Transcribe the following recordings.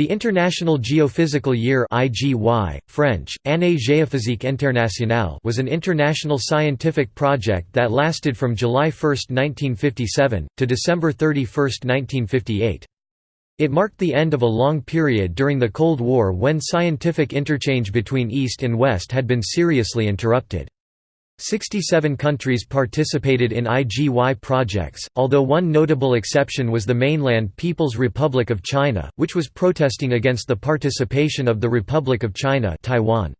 The International Geophysical Year (IGY, French: Année géophysique internationale) was an international scientific project that lasted from July 1, 1957 to December 31, 1958. It marked the end of a long period during the Cold War when scientific interchange between East and West had been seriously interrupted. 67 countries participated in IGY projects, although one notable exception was the mainland People's Republic of China, which was protesting against the participation of the Republic of China Taiwan.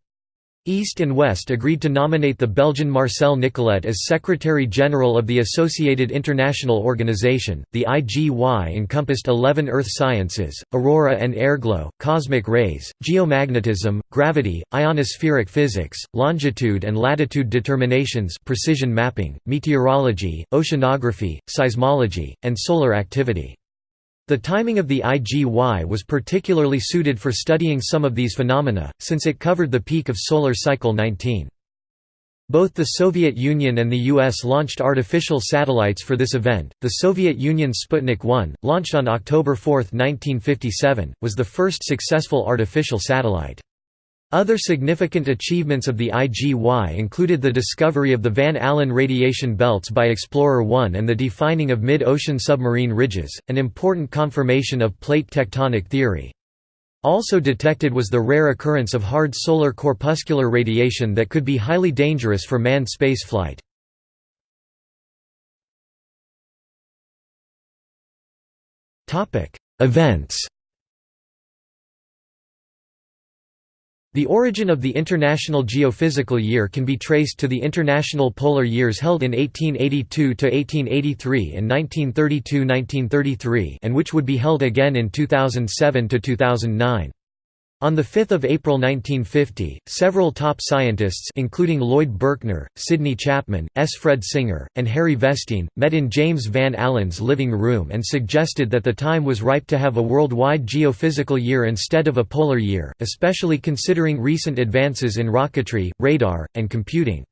East and West agreed to nominate the Belgian Marcel Nicolet as Secretary-General of the Associated International Organization. The IGY encompassed 11 Earth sciences, aurora and airglow, cosmic rays, geomagnetism, gravity, ionospheric physics, longitude and latitude determinations, precision mapping, meteorology, oceanography, seismology, and solar activity. The timing of the IGY was particularly suited for studying some of these phenomena, since it covered the peak of solar cycle 19. Both the Soviet Union and the US launched artificial satellites for this event. The Soviet Union's Sputnik 1, launched on October 4, 1957, was the first successful artificial satellite. Other significant achievements of the IGY included the discovery of the Van Allen radiation belts by Explorer 1 and the defining of mid-ocean submarine ridges, an important confirmation of plate tectonic theory. Also detected was the rare occurrence of hard solar corpuscular radiation that could be highly dangerous for manned spaceflight. Events The origin of the International Geophysical Year can be traced to the International Polar Years held in 1882–1883 and 1932–1933 and which would be held again in 2007–2009. On 5 April 1950, several top scientists including Lloyd Berkner, Sidney Chapman, S. Fred Singer, and Harry Vestine, met in James Van Allen's living room and suggested that the time was ripe to have a worldwide geophysical year instead of a polar year, especially considering recent advances in rocketry, radar, and computing.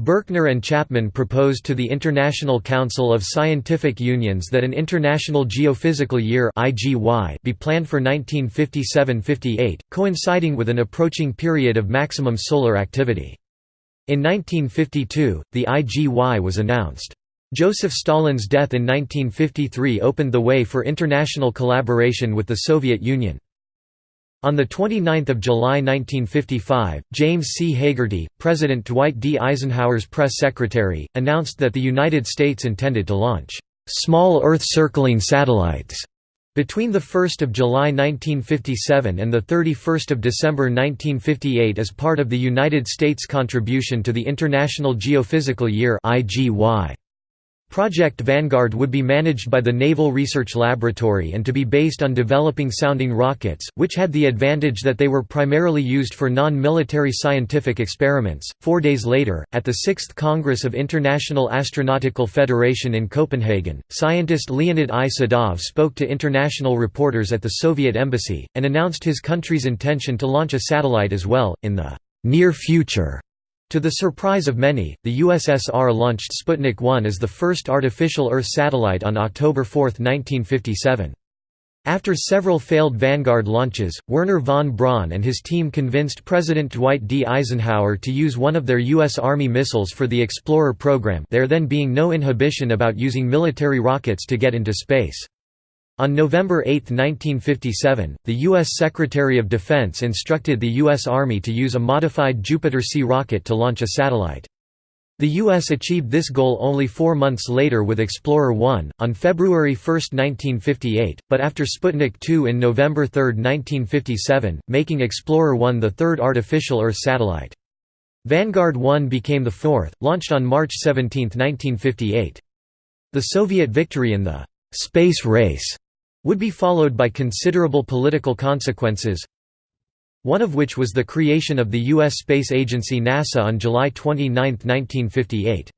Berkner and Chapman proposed to the International Council of Scientific Unions that an International Geophysical Year be planned for 1957–58, coinciding with an approaching period of maximum solar activity. In 1952, the IGY was announced. Joseph Stalin's death in 1953 opened the way for international collaboration with the Soviet Union. On 29 July 1955, James C. Hagerty, President Dwight D. Eisenhower's press secretary, announced that the United States intended to launch «small Earth-circling satellites» between 1 July 1957 and 31 December 1958 as part of the United States contribution to the International Geophysical Year IGY. Project Vanguard would be managed by the Naval Research Laboratory and to be based on developing sounding rockets, which had the advantage that they were primarily used for non-military scientific experiments. Four days later, at the Sixth Congress of International Astronautical Federation in Copenhagen, scientist Leonid I. Sedov spoke to international reporters at the Soviet embassy, and announced his country's intention to launch a satellite as well, in the near future. To the surprise of many, the USSR launched Sputnik 1 as the first artificial Earth satellite on October 4, 1957. After several failed Vanguard launches, Wernher von Braun and his team convinced President Dwight D. Eisenhower to use one of their U.S. Army missiles for the Explorer program there then being no inhibition about using military rockets to get into space. On November 8, 1957, the U.S. Secretary of Defense instructed the U.S. Army to use a modified Jupiter C rocket to launch a satellite. The U.S. achieved this goal only four months later with Explorer 1, on February 1, 1958, but after Sputnik 2 in November 3, 1957, making Explorer 1 the third artificial Earth satellite. Vanguard 1 became the fourth, launched on March 17, 1958. The Soviet victory in the «space race» would be followed by considerable political consequences one of which was the creation of the U.S. space agency NASA on July 29, 1958.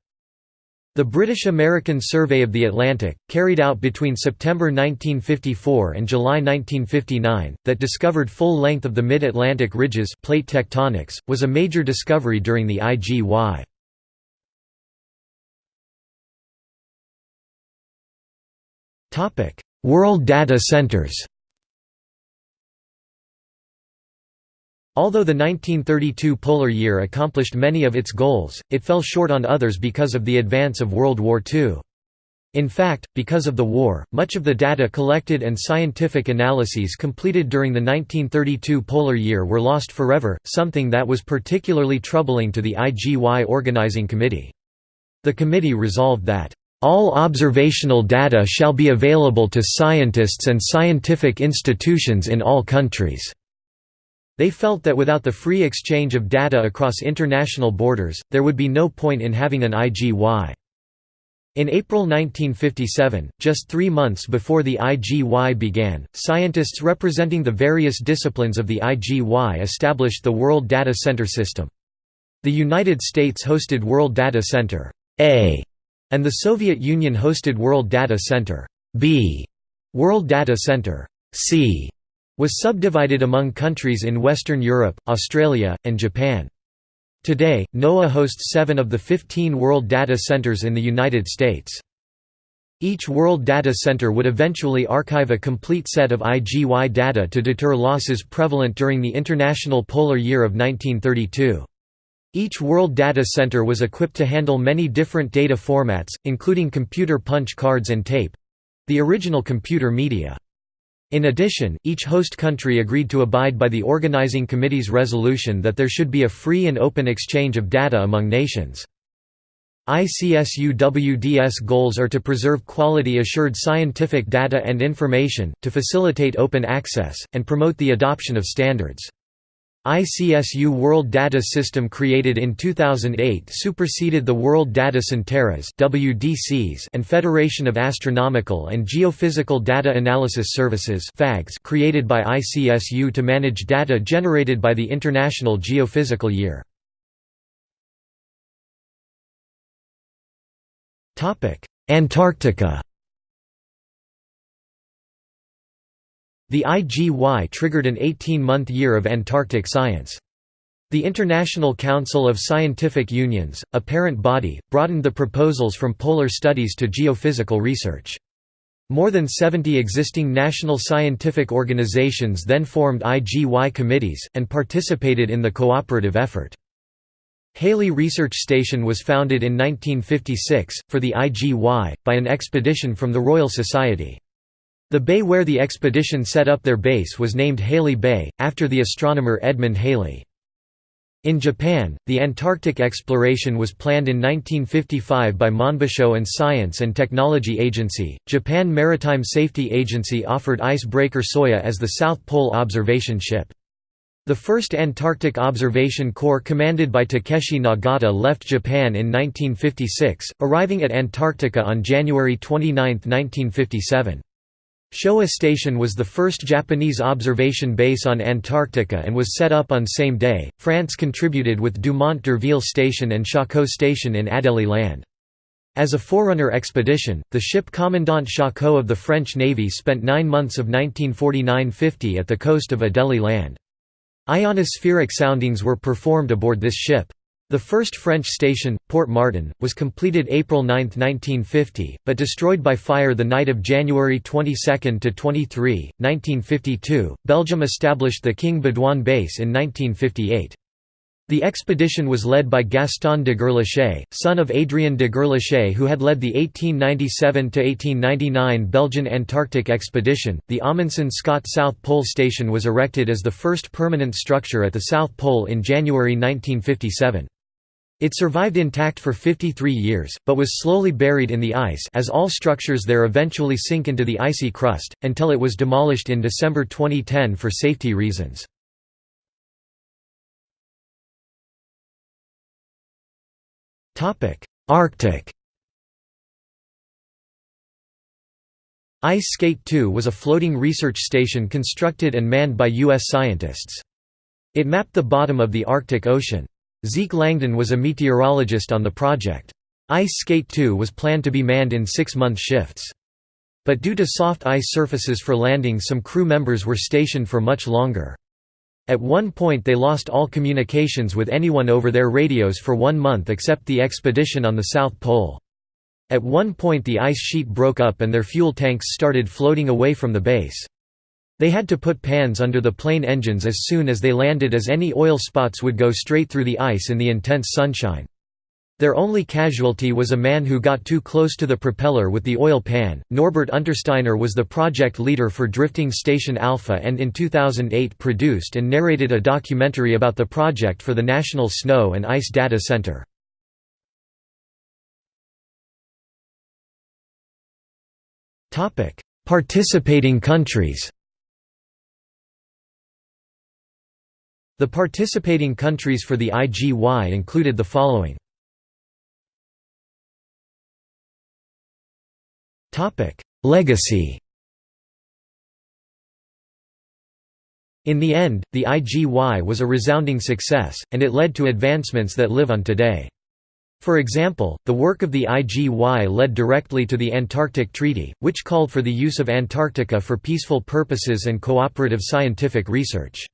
The British-American Survey of the Atlantic, carried out between September 1954 and July 1959, that discovered full length of the mid-Atlantic ridges plate tectonics, was a major discovery during the IGY. World Data Centers Although the 1932 polar year accomplished many of its goals, it fell short on others because of the advance of World War II. In fact, because of the war, much of the data collected and scientific analyses completed during the 1932 polar year were lost forever, something that was particularly troubling to the IGY organizing committee. The committee resolved that, "...all observational data shall be available to scientists and scientific institutions in all countries." They felt that without the free exchange of data across international borders, there would be no point in having an IGY. In April 1957, just three months before the IGY began, scientists representing the various disciplines of the IGY established the World Data Center system. The United States hosted World Data Center A, and the Soviet Union hosted World Data Center B. World Data Center C was subdivided among countries in Western Europe, Australia, and Japan. Today, NOAA hosts seven of the 15 World Data Centers in the United States. Each World Data Center would eventually archive a complete set of IGY data to deter losses prevalent during the International Polar Year of 1932. Each World Data Center was equipped to handle many different data formats, including computer punch cards and tape—the original computer media. In addition, each host country agreed to abide by the organizing committee's resolution that there should be a free and open exchange of data among nations. ICSU-WDS goals are to preserve quality-assured scientific data and information, to facilitate open access, and promote the adoption of standards. ICSU World Data System created in 2008 superseded the World Data Centeras and Federation of Astronomical and Geophysical Data Analysis Services created by ICSU to manage data generated by the International Geophysical Year. Antarctica The IGY triggered an 18-month year of Antarctic science. The International Council of Scientific Unions, a parent body, broadened the proposals from polar studies to geophysical research. More than 70 existing national scientific organizations then formed IGY committees, and participated in the cooperative effort. Halley Research Station was founded in 1956, for the IGY, by an expedition from the Royal Society. The bay where the expedition set up their base was named Halley Bay, after the astronomer Edmund Halley. In Japan, the Antarctic exploration was planned in 1955 by Monbusho and Science and Technology Agency. Japan Maritime Safety Agency offered icebreaker Soya as the South Pole observation ship. The first Antarctic Observation Corps commanded by Takeshi Nagata left Japan in 1956, arriving at Antarctica on January 29, 1957. Showa Station was the first Japanese observation base on Antarctica and was set up on same day. France contributed with Dumont d'Urville Station and Charcot Station in Adélie Land. As a forerunner expedition, the ship Commandant Charcot of the French Navy spent nine months of 1949–50 at the coast of Adélie Land. Ionospheric soundings were performed aboard this ship. The first French station, Port Martin, was completed April 9, 1950, but destroyed by fire the night of January 22 to 23, 1952. Belgium established the King Baudouin base in 1958. The expedition was led by Gaston de Gerlache, son of Adrien de Gerlache who had led the 1897–1899 Belgian Antarctic expedition. The Amundsen Scott South Pole Station was erected as the first permanent structure at the South Pole in January 1957. It survived intact for 53 years, but was slowly buried in the ice as all structures there eventually sink into the icy crust, until it was demolished in December 2010 for safety reasons. Arctic Ice Skate 2 was a floating research station constructed and manned by U.S. scientists. It mapped the bottom of the Arctic Ocean. Zeke Langdon was a meteorologist on the project. Ice Skate 2 was planned to be manned in six-month shifts. But due to soft ice surfaces for landing some crew members were stationed for much longer. At one point they lost all communications with anyone over their radios for one month except the expedition on the South Pole. At one point the ice sheet broke up and their fuel tanks started floating away from the base. They had to put pans under the plane engines as soon as they landed as any oil spots would go straight through the ice in the intense sunshine. Their only casualty was a man who got too close to the propeller with the oil pan. Norbert Untersteiner was the project leader for Drifting Station Alpha and in 2008 produced and narrated a documentary about the project for the National Snow and Ice Data Center. Participating countries The participating countries for the IGY included the following. Legacy In the end, the IGY was a resounding success, and it led to advancements that live on today. For example, the work of the IGY led directly to the Antarctic Treaty, which called for the use of Antarctica for peaceful purposes and cooperative scientific research.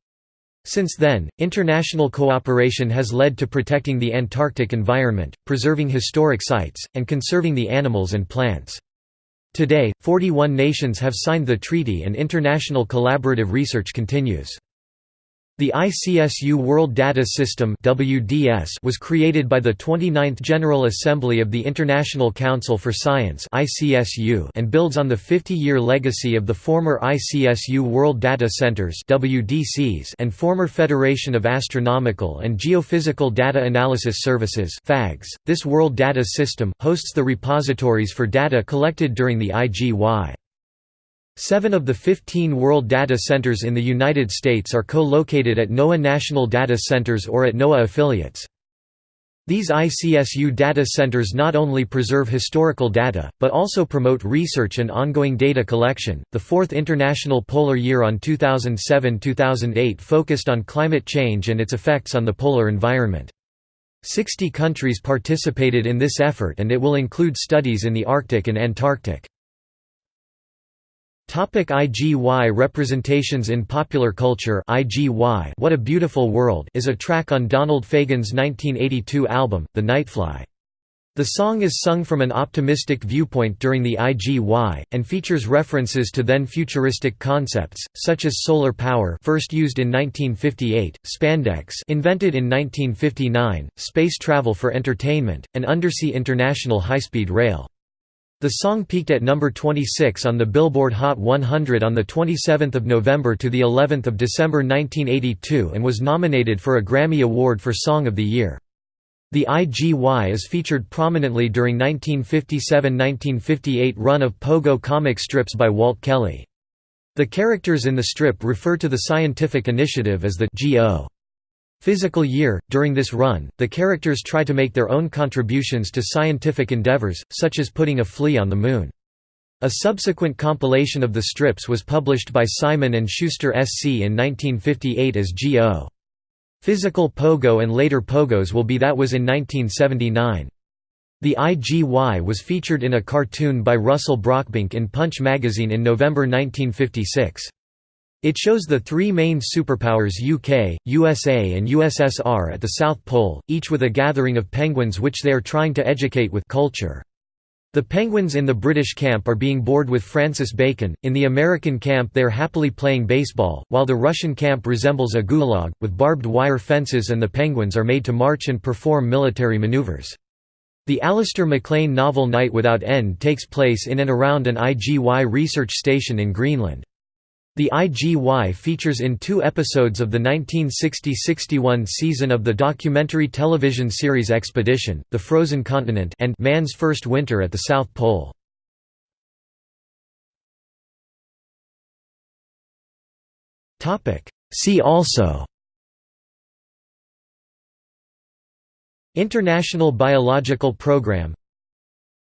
Since then, international cooperation has led to protecting the Antarctic environment, preserving historic sites, and conserving the animals and plants. Today, 41 nations have signed the treaty and international collaborative research continues. The ICSU World Data System was created by the 29th General Assembly of the International Council for Science (ICSU) and builds on the 50-year legacy of the former ICSU World Data Centers and former Federation of Astronomical and Geophysical Data Analysis Services (FAGS). This World Data System hosts the repositories for data collected during the IGY. Seven of the 15 World Data Centers in the United States are co-located at NOAA National Data Centers or at NOAA affiliates. These ICSU data centers not only preserve historical data, but also promote research and ongoing data collection. The fourth International Polar Year on 2007 2008 focused on climate change and its effects on the polar environment. 60 countries participated in this effort and it will include studies in the Arctic and Antarctic. Topic IGY Representations in popular culture IGY What a Beautiful World is a track on Donald Fagen's 1982 album, The Nightfly. The song is sung from an optimistic viewpoint during the IGY, and features references to then futuristic concepts, such as solar power first used in 1958, spandex invented in 1959, space travel for entertainment, and undersea international high-speed rail. The song peaked at number 26 on the Billboard Hot 100 on the 27th of November to the 11th of December 1982 and was nominated for a Grammy Award for Song of the Year. The IGY is featured prominently during 1957–1958 run of Pogo comic strips by Walt Kelly. The characters in the strip refer to the scientific initiative as the GO. Physical Year. During this run, the characters try to make their own contributions to scientific endeavors, such as putting a flea on the Moon. A subsequent compilation of the strips was published by Simon & Schuster SC in 1958 as G.O. Physical Pogo and later Pogos will be That was in 1979. The IGY was featured in a cartoon by Russell Brockbank in Punch magazine in November 1956. It shows the three main superpowers UK, USA and USSR at the South Pole, each with a gathering of penguins which they are trying to educate with culture. The penguins in the British camp are being bored with Francis Bacon, in the American camp they are happily playing baseball, while the Russian camp resembles a gulag, with barbed wire fences and the penguins are made to march and perform military maneuvers. The Alistair MacLean novel Night Without End takes place in and around an IGY research station in Greenland. The IGY features in two episodes of the 1960–61 season of the documentary television series Expedition, The Frozen Continent and Man's First Winter at the South Pole. See also International Biological Program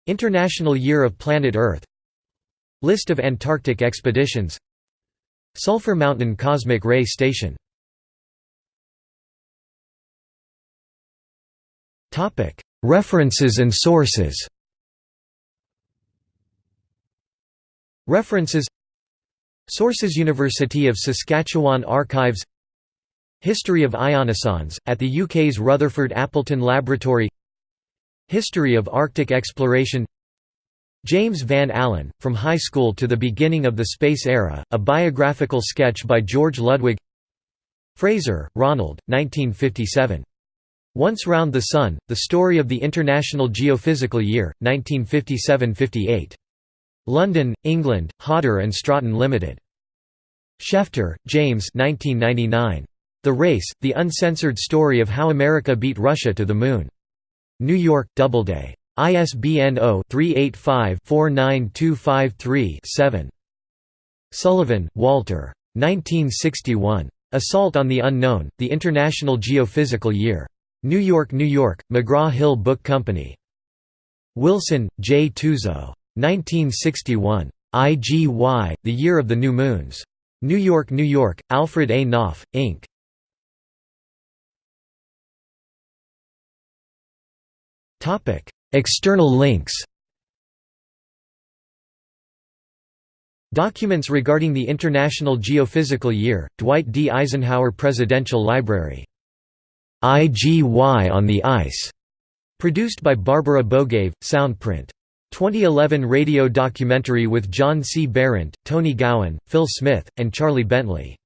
International Year of Planet Earth List of Antarctic expeditions Sulphur Mountain Cosmic Ray Station. References and sources. References. Sources University of Saskatchewan Archives. History of ionosondes, at the UK's Rutherford Appleton Laboratory. History of Arctic exploration James Van Allen, From High School to the Beginning of the Space Era, a biographical sketch by George Ludwig Fraser, Ronald, 1957. Once Round the Sun, The Story of the International Geophysical Year, 1957–58. London, England, Hodder and Stratton Limited. Schefter, James 1999. The Race, The Uncensored Story of How America Beat Russia to the Moon. New York, Doubleday. ISBN 0-385-49253-7. Sullivan, Walter. 1961. Assault on the Unknown, The International Geophysical Year. New York, New York, McGraw-Hill Book Company. Wilson, J. Tuzo. 1961. IGY, The Year of the New Moons. New York, New York, Alfred A. Knopf, Inc. External links Documents regarding the International Geophysical Year, Dwight D. Eisenhower Presidential Library. IGY on the Ice, produced by Barbara Bogaev, Soundprint. 2011 radio documentary with John C. Behrendt, Tony Gowan, Phil Smith, and Charlie Bentley.